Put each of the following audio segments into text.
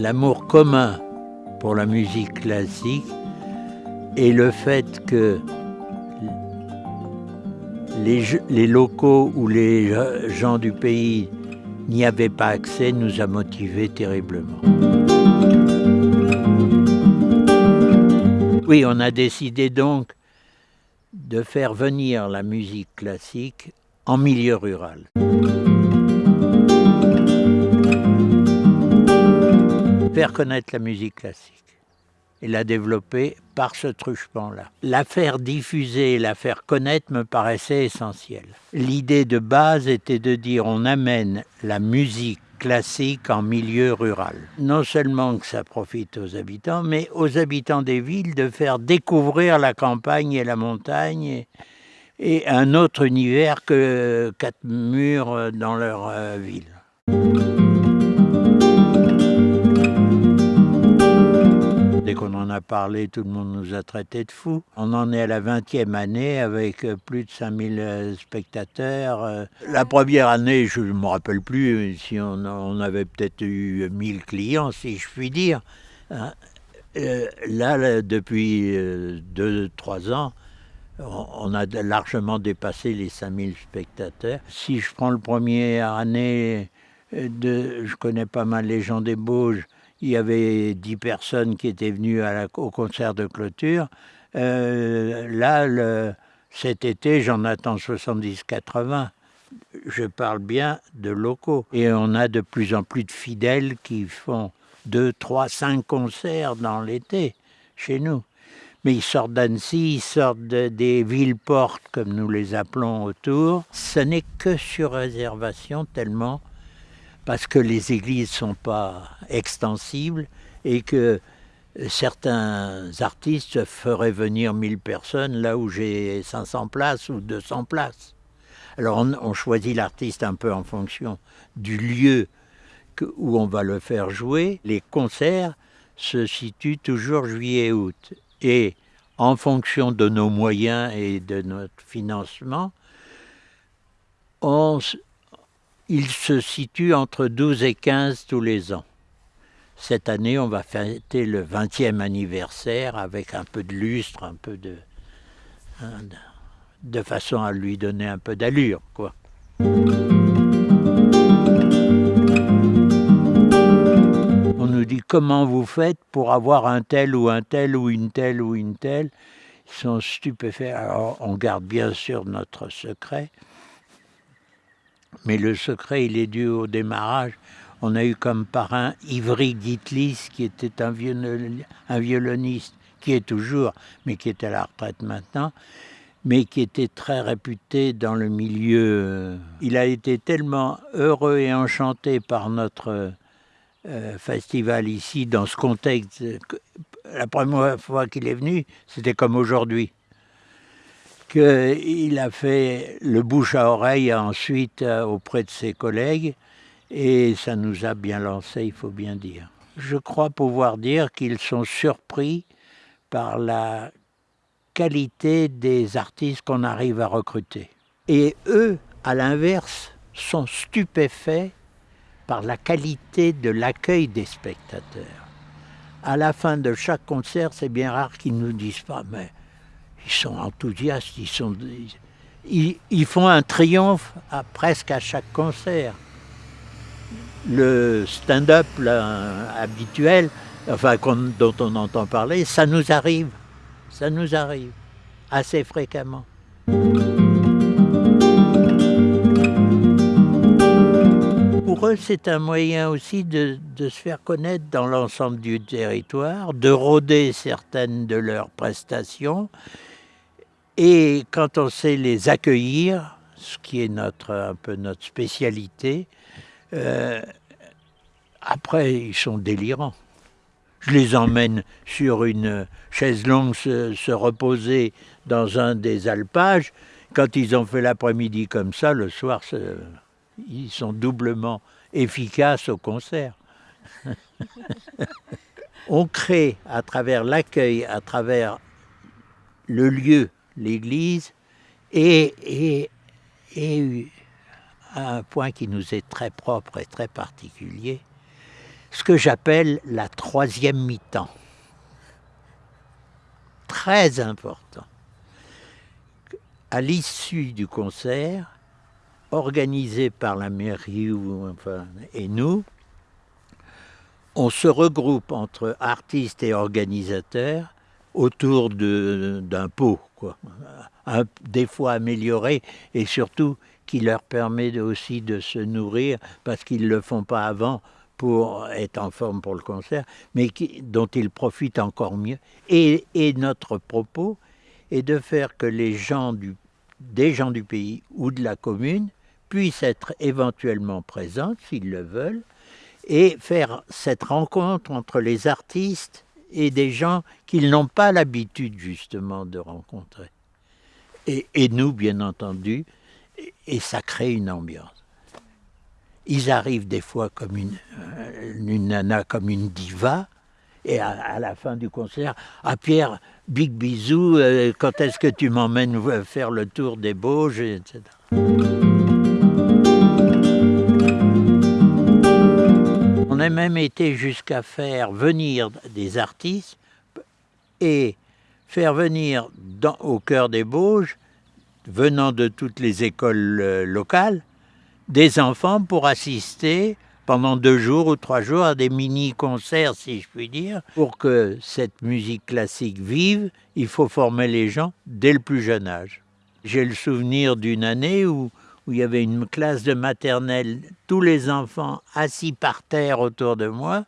l'amour commun pour la musique classique et le fait que les, locaux ou les gens du pays n'y avaient pas accès nous a motivés terriblement. Oui, on a décidé donc de faire venir la musique classique en milieu rural. Faire connaître la musique classique et la développer par ce truchement-là. La faire diffuser, la faire connaître me paraissait essentiel. L'idée de base était de dire on amène la musique classique en milieu rural. Non seulement que ça profite aux habitants, mais aux habitants des villes de faire découvrir la campagne et la montagne et, un autre univers que quatre murs dans leur euh, ville. Qu'on en a parlé, tout le monde nous a traités de fous. On en est à la 20e année avec euh, plus de 5000 euh, spectateurs. Euh, la première année, je ne me rappelle plus si on, avait peut-être eu 1000 clients, si je puis dire. Hein. Là, depuis 2-3 ans, on a largement dépassé les 5000 spectateurs. Si je prends le premier année, je connais pas mal les gens des Bauges, il y avait 10 personnes qui étaient venues au concert de clôture. Euh, là, cet été, j'en attends 70-80. Je parle bien de locaux. Et on a de plus en plus de fidèles qui font 2, 3, 5 concerts dans l'été chez nous. Mais ils sortent d'Annecy, ils sortent des villes-portes, comme nous les appelons autour. Ce n'est que sur réservation, tellement parce que les églises ne sont pas extensibles et que certains artistes feraient venir 1000 personnes là où j'ai 500 places ou 200 places. Alors on, choisit l'artiste un peu en fonction du lieu où on va le faire jouer. Les concerts se situent toujours juillet-août. Et en fonction de nos moyens et de notre financement, on, il se situe entre 12 et 15 tous les ans. Cette année, on va fêter le 20e anniversaire avec un peu de lustre, un peu de... De façon à lui donner un peu d'allure, quoi. On nous dit comment vous faites pour avoir un tel ou un tel ou une telle ou une telle? Ils sont stupéfaits. Alors on garde bien sûr notre secret. Mais le secret, il est dû au démarrage. On a eu comme parrain Ivry Gitlis, qui était un, violoniste, qui est toujours, mais qui est à la retraite maintenant, mais qui était très réputé dans le milieu. Il a été tellement heureux et enchanté par notre euh, festival ici, dans ce contexte. La première fois qu'il est venu, c'était comme aujourd'hui qu'il a fait le bouche à oreille ensuite euh, auprès de ses collègues et ça nous a bien lancé, il faut bien dire. Je crois pouvoir dire qu'ils sont surpris par la qualité des artistes qu'on arrive à recruter. Et eux, à l'inverse, sont stupéfaits par la qualité de l'accueil des spectateurs. À la fin de chaque concert, c'est bien rare qu'ils nous disent pas, ils sont enthousiastes, ils, sont, ils, font un triomphe à, presque à chaque concert. Le stand-up habituel, enfin dont on entend parler, ça nous arrive, ça nous arrive assez fréquemment. Pour eux, c'est un moyen aussi de, de, se faire connaître dans l'ensemble du territoire, de rôder certaines de leurs prestations et quand on sait les accueillir, ce qui est notre, un peu notre spécialité, euh, après, ils sont délirants. Je les emmène sur une chaise longue se, reposer dans un des alpages. Quand ils ont fait l'après-midi comme ça, le soir, ils sont doublement efficaces au concert. On crée à travers l'accueil, à travers le lieu l'Église et, un point qui nous est très propre et très particulier, ce que j'appelle la troisième mi-temps. Très important. À l'issue du concert, organisé par la mairie et nous, on se regroupe entre artistes et organisateurs autour d'un pot, quoi. des fois amélioré et surtout qui leur permet aussi de se nourrir parce qu'ils ne le font pas avant pour être en forme pour le concert, mais dont ils profitent encore mieux. Et, et, notre propos est de faire que les gens du, des gens du pays ou de la commune puissent être éventuellement présents, s'ils le veulent, et faire cette rencontre entre les artistes et des gens qu'ils n'ont pas l'habitude justement de rencontrer. Et, nous, bien entendu, et ça crée une ambiance. Ils arrivent des fois comme une, euh, nana, comme une diva, et à, la fin du concert, à Pierre, big bisou, euh, quand est-ce que tu m'emmènes faire le tour des Bauges, etc. On a même été jusqu'à faire venir des artistes et faire venir au cœur des Bauges, venant de toutes les écoles euh, locales, des enfants pour assister pendant deux jours ou trois jours à des mini-concerts, si je puis dire. Pour que cette musique classique vive, il faut former les gens dès le plus jeune âge. J'ai le souvenir d'une année où où il y avait une classe de maternelle, tous les enfants assis par terre autour de moi,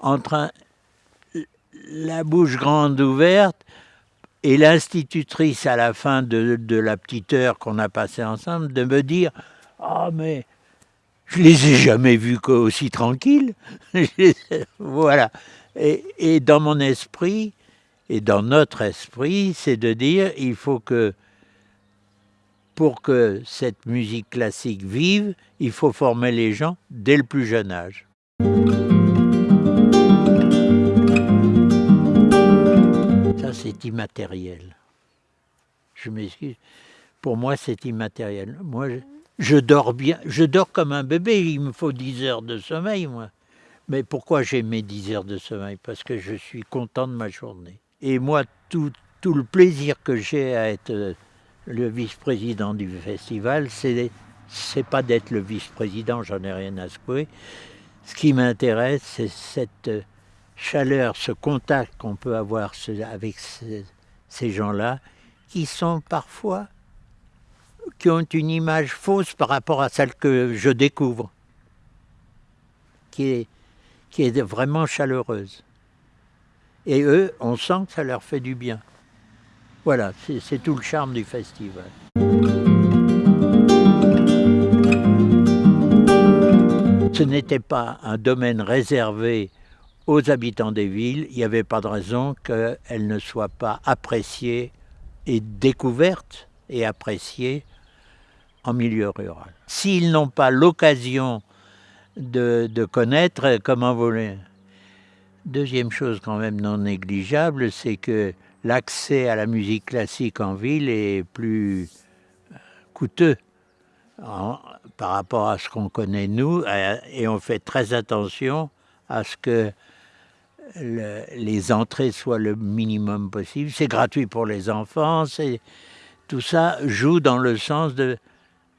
en train, la bouche grande ouverte, et l'institutrice à la fin de, de la petite heure qu'on a passée ensemble, de me dire « Ah, mais je les ai jamais vus aussi tranquilles !» Voilà. Et, et dans mon esprit, et dans notre esprit, c'est de dire il faut que pour que cette musique classique vive, il faut former les gens dès le plus jeune âge. Ça, c'est immatériel. Je m'excuse. Pour moi, c'est immatériel. Moi, je, dors bien. Je dors comme un bébé. Il me faut 10 heures de sommeil, moi. Mais pourquoi j'ai mes 10 heures de sommeil? Parce que je suis content de ma journée. Et moi, tout, tout le plaisir que j'ai à être le vice-président du festival, c'est pas d'être le vice-président, j'en ai rien à secouer. Ce qui m'intéresse, c'est cette chaleur, ce contact qu'on peut avoir avec ces, ces gens-là, qui sont parfois, qui ont une image fausse par rapport à celle que je découvre, qui est, qui est vraiment chaleureuse. Et eux, on sent que ça leur fait du bien. Voilà, c'est tout le charme du festival. Ce n'était pas un domaine réservé aux habitants des villes, il n'y avait pas de raison qu'elle ne soit pas appréciée et découverte et appréciée en milieu rural. S'ils n'ont pas l'occasion de, de, connaître, comment voler? Deuxième chose quand même non négligeable, c'est que l'accès à la musique classique en ville est plus euh, coûteux par rapport à ce qu'on connaît nous euh, et on fait très attention à ce que le, les entrées soient le minimum possible. C'est gratuit pour les enfants, tout ça joue dans le sens de,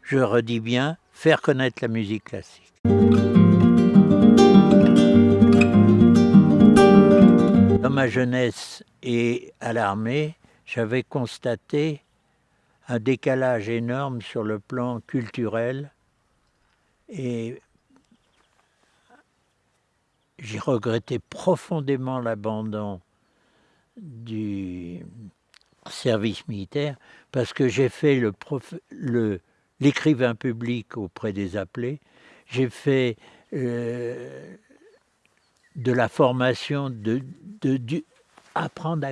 je redis bien, faire connaître la musique classique. Dans ma jeunesse et à l'armée, j'avais constaté un décalage énorme sur le plan culturel et j'ai regretté profondément l'abandon du service militaire parce que j'ai fait l'écrivain public auprès des appelés, j'ai fait euh, de la formation, de, de, apprendre à,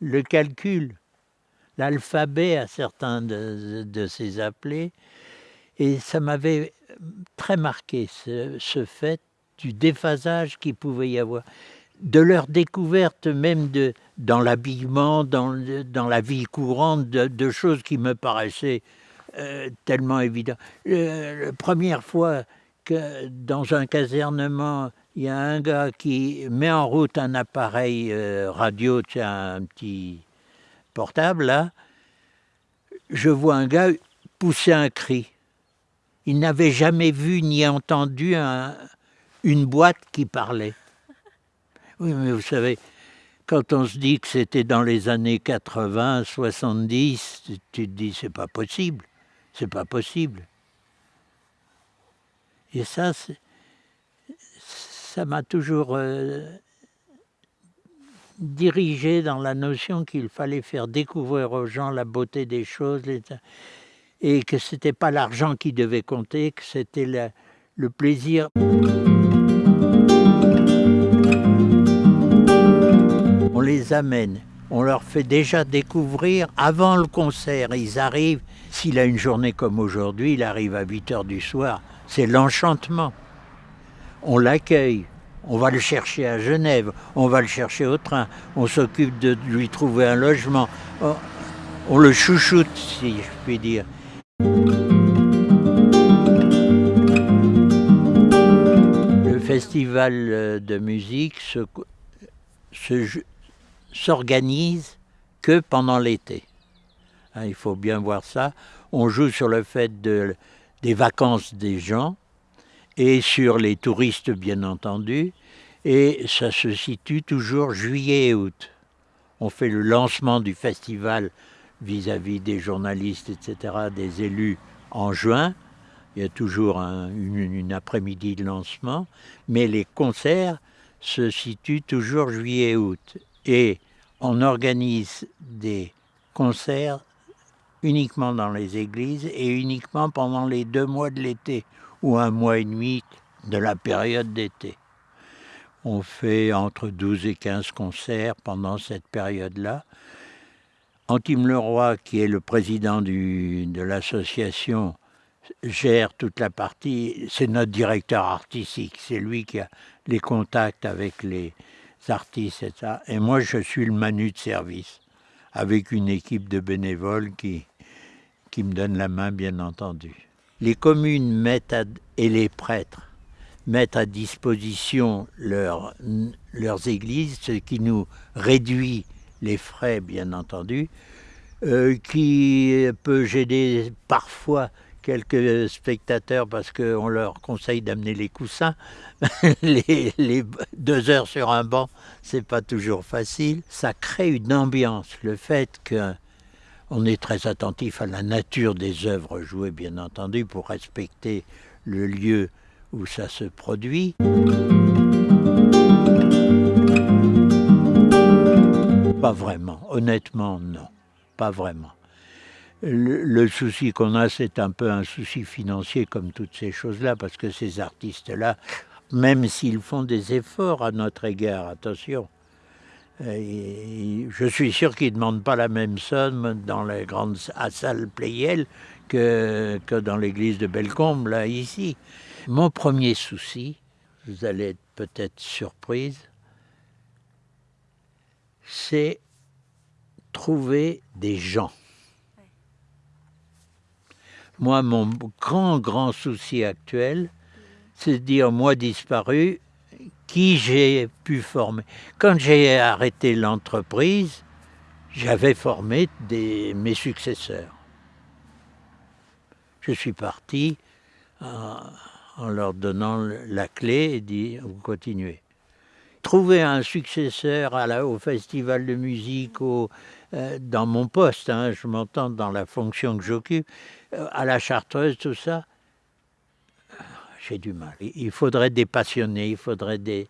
le, calcul, l'alphabet à certains de, de, ces appelés, et ça m'avait très marqué ce, ce, fait du déphasage qu'il pouvait y avoir, de leur découverte même de, dans l'habillement, dans, dans la vie courante, de, choses qui me paraissaient euh, tellement évidentes. La première fois dans un casernement, il y a un gars qui met en route un appareil euh, radio, tu un petit portable là, je vois un gars pousser un cri. Il n'avait jamais vu ni entendu une boîte qui parlait. Oui, mais vous savez, quand on se dit que c'était dans les années 80, 70, tu te dis c'est pas possible, c'est pas possible. Et ça, ça m'a toujours euh, dirigé dans la notion qu'il fallait faire découvrir aux gens la beauté des choses et que ce n'était pas l'argent qui devait compter, que c'était le plaisir. On les amène, on leur fait déjà découvrir avant le concert. Ils arrivent, s'il a une journée comme aujourd'hui, il arrive à 8 heures du soir. C'est l'enchantement. On l'accueille, on va le chercher à Genève, on va le chercher au train, on s'occupe de lui trouver un logement, on, on le chouchoute, si je puis dire. Le festival euh, de musique s'organise que pendant l'été. Hein, il faut bien voir ça. On joue sur le fait de, des vacances des gens et sur les touristes bien entendu. Et ça se situe toujours juillet et août. On fait le lancement du festival vis-à-vis des journalistes, etc., des élus en juin. Il y a toujours une, après-midi de lancement, mais les concerts se situent toujours juillet-août. Et on organise des concerts uniquement dans les églises et uniquement pendant les deux mois de l'été ou un mois et demi de la période d'été. On fait entre 12 et 15 concerts pendant cette période-là. Antime Leroy, qui est le président de l'association, gère toute la partie. C'est notre directeur artistique. C'est lui qui a les contacts avec les artistes et moi, je suis le manu de service, avec une équipe de bénévoles qui, me donne la main, bien entendu. Les communes mettent et les prêtres mettent à disposition leurs églises, ce qui nous réduit les frais bien entendu, euh, qui peut gêner parfois quelques spectateurs parce qu'on leur conseille d'amener les coussins. les, deux heures sur un banc, c'est pas toujours facile. Ça crée une ambiance. Le fait qu'on est très attentif à la nature des œuvres jouées, bien entendu, pour respecter le lieu où ça se produit. Pas vraiment, honnêtement non, pas vraiment. Le, souci qu'on a, c'est un peu un souci financier comme toutes ces choses-là, parce que ces artistes-là, même s'ils font des efforts à notre égard, attention, euh, je suis sûr qu'ils ne demandent pas la même somme dans les grandes salles Playel que, que dans l'église de Bellecombe, là, ici. Mon premier souci, vous allez être peut-être surprise, c'est trouver des gens. Moi, mon grand, grand souci actuel, c'est de dire, moi disparu, qui j'ai pu former? Quand j'ai arrêté l'entreprise, j'avais formé mes successeurs. Je suis parti en, en leur donnant la clé et dit, vous continuez trouver un successeur au festival de musique, euh, dans mon poste, hein, je m'entends dans la fonction que j'occupe, euh, à la chartreuse, tout ça, j'ai du mal. Il faudrait des passionnés, il faudrait des...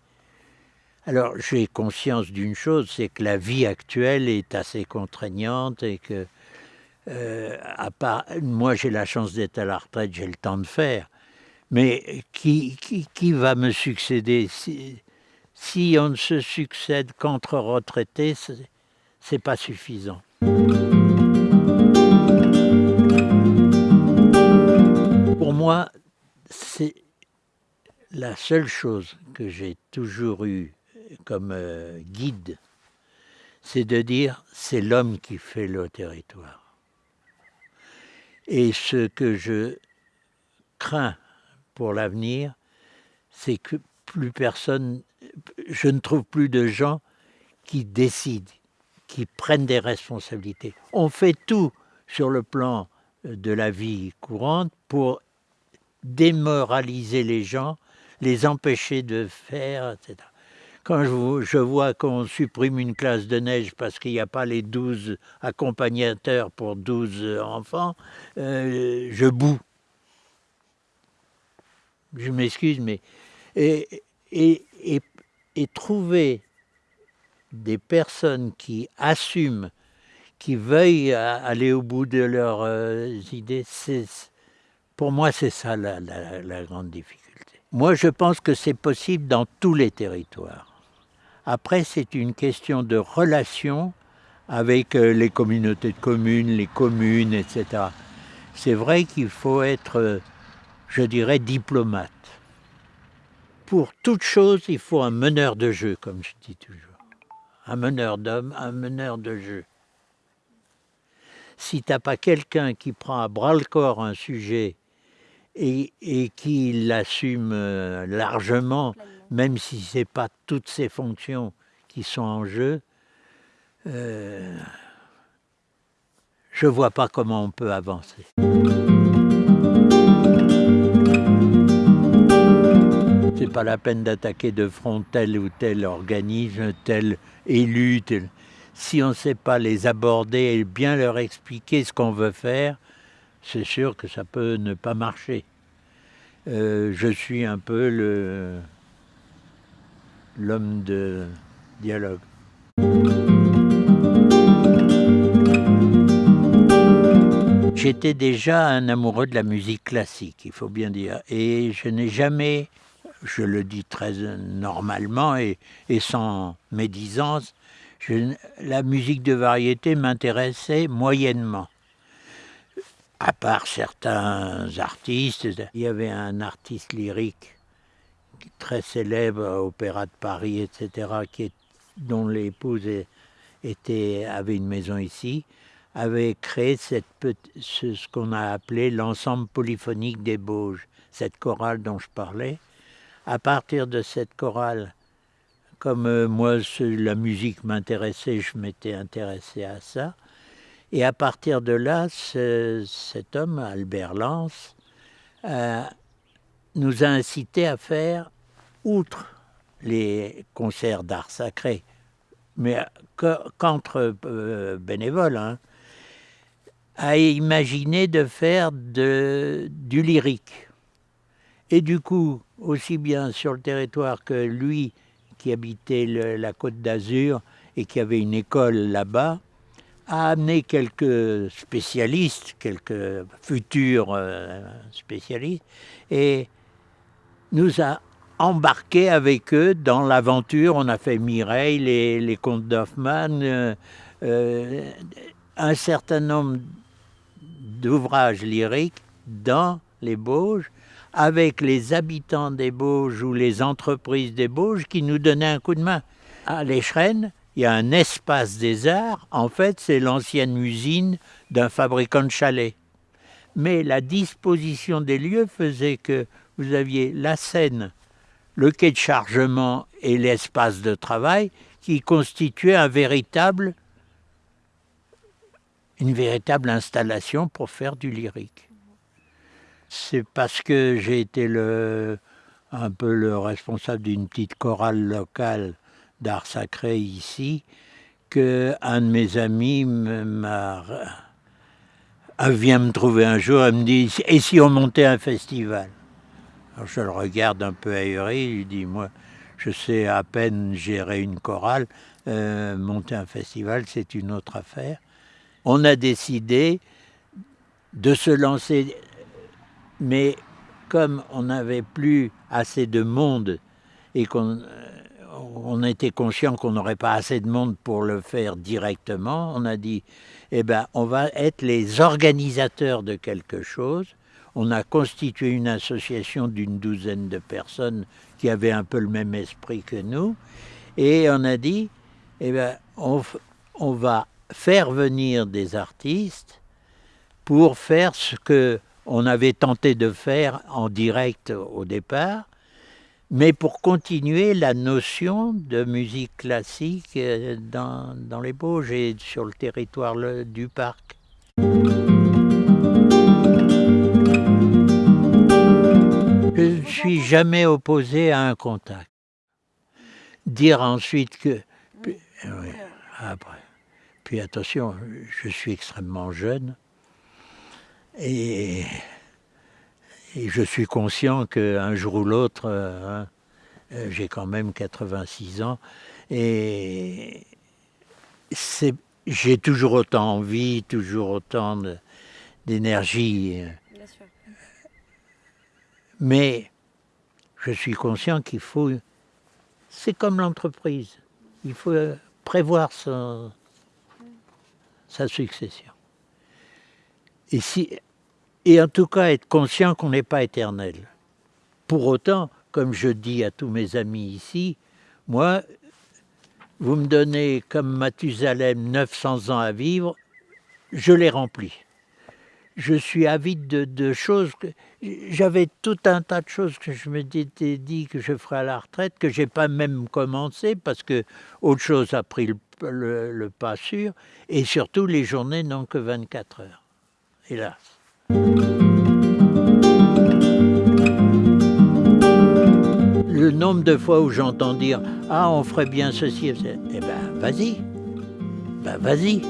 Alors j'ai conscience d'une chose, c'est que la vie actuelle est assez contraignante et que, euh, à part, moi j'ai la chance d'être à la retraite, j'ai le temps de faire, mais qui, qui, qui va me succéder? Si on ne se succède qu'entre retraités, c'est pas suffisant. C'est la seule chose que j'ai toujours eue comme euh, guide, c'est de dire c'est l'homme qui fait le territoire. Et ce que je crains pour l'avenir, c'est que plus personne, je ne trouve plus de gens qui décident, qui prennent des responsabilités. On fait tout sur le plan de la vie courante pour démoraliser les gens, les empêcher de faire, etc. Quand je, vois qu'on supprime une classe de neige parce qu'il n'y a pas les 12 accompagnateurs pour 12 enfants, euh, je boue. Je m'excuse, mais... Et, et, trouver des personnes qui assument, qui veuillent aller au bout de leurs euh, idées, pour moi, c'est ça la, la grande difficulté. Moi, je pense que c'est possible dans tous les territoires. Après, c'est une question de relation avec euh, les communautés de communes, les communes, etc. C'est vrai qu'il faut être, euh, je dirais, diplomate. Pour toute chose, il faut un meneur de jeu, comme je dis toujours. Un meneur d'hommes, un meneur de jeu. Si tu n'as pas quelqu'un qui prend à bras-le-corps un sujet et, et qui l'assume euh, largement, même si ce n'est pas toutes ces fonctions qui sont en jeu, euh, je ne vois pas comment on peut avancer. C'est pas la peine d'attaquer de front tel ou tel organisme, tel élu. Si on ne sait pas les aborder et bien leur expliquer ce qu'on veut faire, c'est sûr que ça peut ne pas marcher. Euh, je suis un peu l'homme de dialogue. J'étais déjà un amoureux de la musique classique, il faut bien dire, et je n'ai jamais, je le dis très normalement et, sans médisance, la musique de variété m'intéressait moyennement. À part certains artistes, il y avait un artiste lyrique très célèbre, Opéra de Paris, etc., qui dont l'épouse avait une maison ici, avait créé ce qu'on a appelé l'ensemble polyphonique des Bauges, cette chorale dont je parlais. À partir de cette chorale, comme euh, moi la musique m'intéressait, je m'étais intéressé à ça. Et à partir de là, cet homme, Albert Lance, euh, nous a incité à faire, outre les concerts d'art sacré, mais qu'entre euh, bénévoles, hein, à imaginer de faire du lyrique. Et du coup, aussi bien sur le territoire que lui, qui habitait la côte d'Azur et qui avait une école là-bas, a amené quelques spécialistes, quelques futurs euh, spécialistes, et nous a embarqué avec eux dans l'aventure. On a fait Mireille, les, les contes d'Hoffmann, euh, euh, un certain nombre d'ouvrages lyriques dans les Bauges, avec les habitants des Bauges ou les entreprises des Bauges qui nous donnaient un coup de main. À l'Écheren, il y a un espace des arts. En fait, c'est l'ancienne usine d'un fabricant de chalets. Mais la disposition des lieux faisait que vous aviez la scène, le quai de chargement et l'espace de travail qui constituaient un véritable, une véritable installation pour faire du lyrique. C'est parce que j'ai été un peu le responsable d'une petite chorale locale d'art sacré ici que un de mes amis m'a vient me trouver un jour et me dit « Et si on montait un festival ?» je le regarde un peu ahuri, il dit, moi, je sais à peine gérer une chorale, euh, monter un festival, c'est une autre affaire. On a décidé de se lancer, mais comme on n'avait plus assez de monde et qu'on on était conscient qu'on n'aurait pas assez de monde pour le faire directement, on a dit, eh ben, on va être les organisateurs de quelque chose, on a constitué une association d'une douzaine de personnes qui avaient un peu le même esprit que nous, et on a dit, eh bien, on, va faire venir des artistes pour faire ce que on avait tenté de faire en direct au départ, mais pour continuer la notion de musique classique euh, dans, dans les Bauges et sur le territoire du parc. Je ne suis jamais opposé à un contact. Dire ensuite que... Puis, oui, après. Puis attention, je suis extrêmement jeune et, et je suis conscient qu'un jour ou l'autre, euh, euh, j'ai quand même 86 ans et j'ai toujours autant envie, toujours autant d'énergie. Mais je suis conscient qu'il faut, c'est comme l'entreprise, il faut prévoir sa, sa succession. Et, si, et en tout cas être conscient qu'on n'est pas éternel. Pour autant, comme je dis à tous mes amis ici, moi, vous me donnez comme Mathusalem 900 ans à vivre, je les remplis je suis avide de, choses. J'avais tout un tas de choses que je me dit que je ferais à la retraite, que j'ai pas même commencé parce que autre chose a pris le, pas sûr. Et surtout, les journées n'ont que 24 heures, hélas. Le nombre de fois où j'entends dire « Ah, on ferait bien ceci », eh ben, vas-y, ben, vas-y.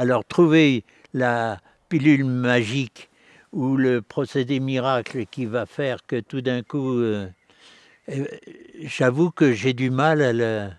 Alors trouver la pilule magique ou le procédé miracle qui va faire que tout d'un coup, euh, euh, j'avoue que j'ai du mal à le,